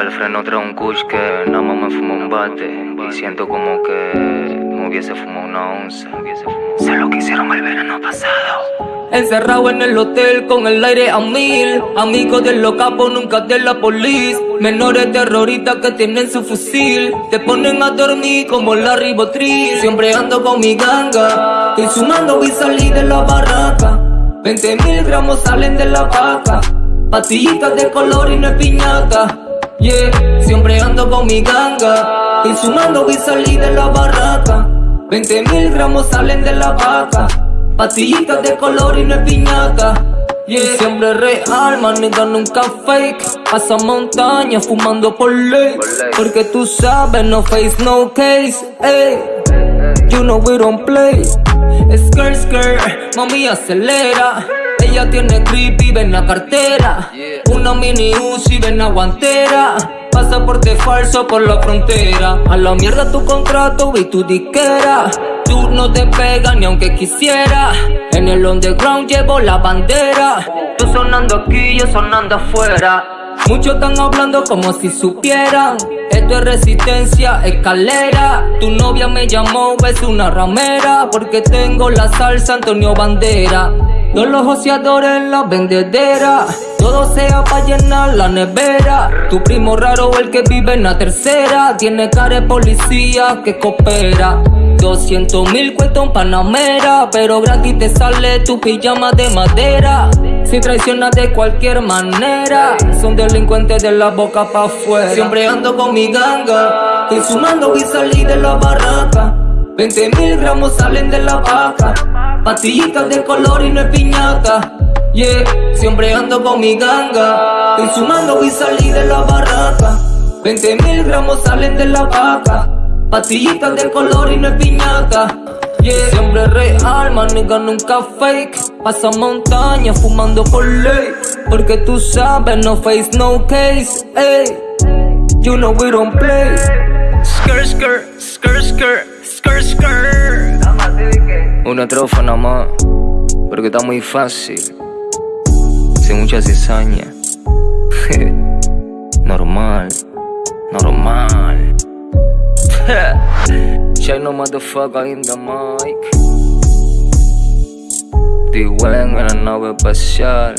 el freno trae un kush que nada más me fumo un bate. Y siento como que me hubiese fumado una onza. Sé lo que hicieron el verano pasado. Encerrado en el hotel con el aire a mil. Amigos de los capos, nunca de la policía Menores terroristas que tienen su fusil. Te ponen a dormir como la ribotriz Siempre ando con mi ganga. Estoy sumando y salí de la barraca. 20 mil gramos salen de la vaca. Pastillitas de color y no es piñata Siempre ando con mi ganga. Estoy sumando y salí de la barraca. 20 mil gramos salen de la vaca. Pastillitas de color y no es piñata. Yeah, siempre real, manita nunca fake. Pasa montaña fumando por ley. Porque tú sabes, no face, no case ey. You know we don't play. Skirt, skirt, mami acelera ella tiene creepy, ven la cartera. Una mini Uzi, ven la guantera. Pasaporte falso por la frontera. A la mierda tu contrato y tu disquera. Tú no te pegas ni aunque quisiera. En el underground llevo la bandera. Tú sonando aquí, yo sonando afuera. Muchos están hablando como si supieran. Esto es resistencia, escalera. Tu novia me llamó, es una ramera. Porque tengo la salsa Antonio Bandera todos los joseadores en la vendedera. Todo sea para llenar la nevera. Tu primo raro el que vive en la tercera. Tiene cara de policía que coopera. 200 mil cuesta un panamera Pero gratis te sale tu pijama de madera. Si traicionas de cualquier manera. Son delincuentes de la boca pa' afuera. Siempre ando con mi ganga Estoy sumando y salí de la barraca. 20 mil gramos salen de la vaca Pastillitas de color y no es piñata. Yeah, siempre ando con mi ganga. Estoy sumando y salí de la barraca. 20 mil gramos salen de la vaca. Pastillitas de color y no es piñata. Yeah, siempre real, maniga nunca fake. Pasa montaña fumando por ley. Porque tú sabes, no face, no case ey. You know we don't play. Skirt, skirt, skirt una trofa nada más, porque está muy fácil. Sin mucha cizaña. normal, normal. Check no motherfucker in the mic. D-Wang en la nave espacial.